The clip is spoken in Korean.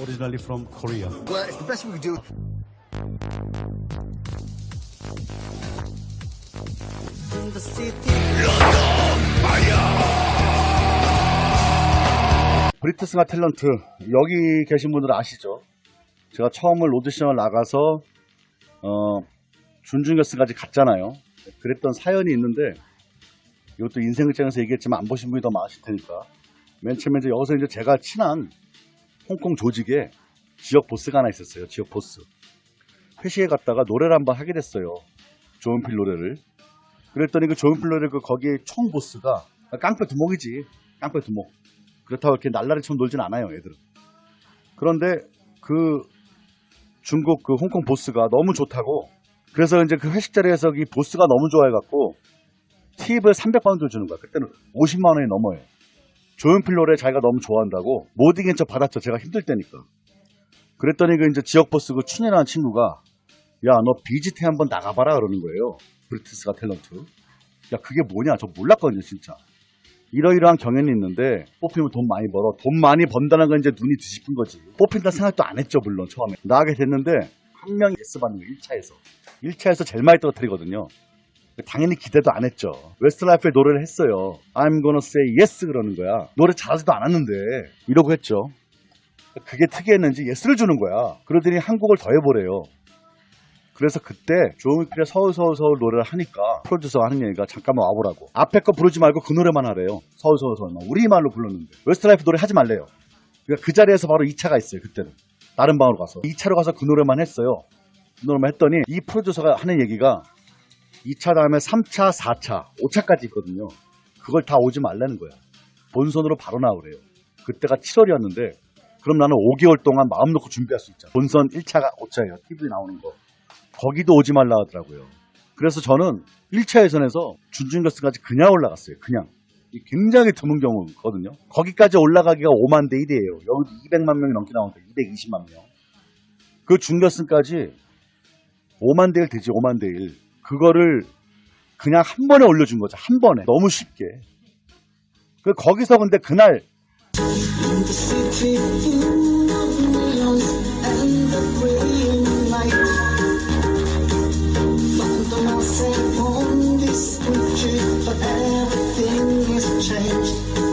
originally from Korea. Well, it's the best we can do. in the city. 브리트스가 탤런트 여기 계신 분들은 아시죠? 제가 처음을 오디션을 나가서 어, 준중결승까지 갔잖아요. 그랬던 사연이 있는데 이것도 인생 극장에서 얘기했지만 안 보신 분이 더 많으실 테니까 맨 처음에 이제 여기서 이제 제가 친한 홍콩 조직에 지역 보스가 하나 있었어요. 지역 보스. 회식에 갔다가 노래를 한번 하게 됐어요. 조은필 노래를. 그랬더니 그 조은필 노래 그 거기에 총 보스가 깡패 두목이지. 깡패 두목. 그렇다고 이렇게 날라리처럼 놀진 않아요, 애들은. 그런데 그 중국 그 홍콩 보스가 너무 좋다고 그래서 이제 그 회식 자리에서 이 보스가 너무 좋아해갖고 팁을 300파운드 주는 거야. 그때는 50만 원이 넘어요. 조용필 노래 자기가 너무 좋아한다고 못 이긴 척 받았죠. 제가 힘들 때니까. 그랬더니 그 이제 지역 보스 그 춘이라는 친구가 야 너 BGT에 한번 나가봐라 그러는 거예요. Britain's Got Talent. 야 그게 뭐냐 저 몰랐거든요 진짜. 이러이러한 경연이 있는데 뽑히면 돈 많이 벌어. 돈 많이 번다는 건 이제 눈이 뒤집힌 거지. 뽑힌다 생각도 안 했죠 물론 처음에. 나가게 됐는데 한 명이 yes 받는 거예요 1차에서. 1차에서 제일 많이 떨어뜨리거든요. 당연히 기대도 안 했죠. 웨스트라이프의 노래를 했어요. I'm gonna say yes 그러는 거야. 노래 잘하지도 않았는데 이러고 했죠. 그게 특이했는지 yes를 주는 거야. 그러더니 한 곡을 더 해보래요. 그래서 그때 조용필의 서울 서울 서울 노래를 하니까 프로듀서가 하는 얘기가 잠깐만 와보라고. 앞에 거 부르지 말고 그 노래만 하래요. 서울 서울 서울만. 우리말로 불렀는데. 웨스트라이프 노래 하지 말래요. 그러니까 그 자리에서 바로 2차가 있어요. 그때는. 다른 방으로 가서. 2차로 가서 그 노래만 했어요. 그 노래만 했더니 이 프로듀서가 하는 얘기가 2차 다음에 3차, 4차, 5차까지 있거든요. 그걸 다 오지 말라는 거야. 본선으로 바로 나오래요. 그때가 7월이었는데 그럼 나는 5개월 동안 마음 놓고 준비할 수 있잖아. 본선 1차가 5차예요. TV에 나오는 거. 거기도 오지 말라 하더라고요. 그래서 저는 1차 예선에서 준중결승까지 그냥 올라갔어요. 그냥. 이 굉장히 드문 경우거든요. 거기까지 올라가기가 5만 대 1이에요. 여기도 200만 명이 넘게 나오니까 220만 명. 그 준결승까지 5만 대 1 되지 5만 대 1. 그거를 그냥 한 번에 올려준 거죠. 한 번에. 너무 쉽게. 그 거기서 근데 그날 change